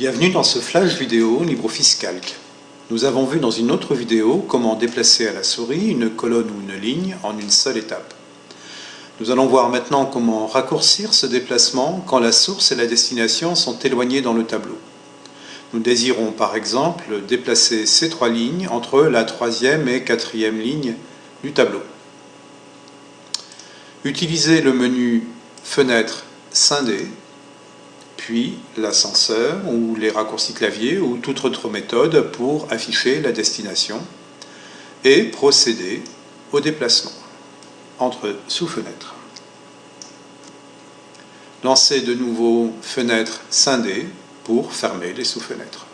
Bienvenue dans ce flash vidéo LibreOffice Calc. Nous avons vu dans une autre vidéo comment déplacer à la souris une colonne ou une ligne en une seule étape. Nous allons voir maintenant comment raccourcir ce déplacement quand la source et la destination sont éloignées dans le tableau. Nous désirons par exemple déplacer ces trois lignes entre la troisième et quatrième ligne du tableau. Utilisez le menu Fenêtre scindée, puis l'ascenseur ou les raccourcis clavier ou toute autre méthode pour afficher la destination et procéder au déplacement entre sous-fenêtres. Lancez de nouveau Fenêtre scindée pour fermer les sous-fenêtres.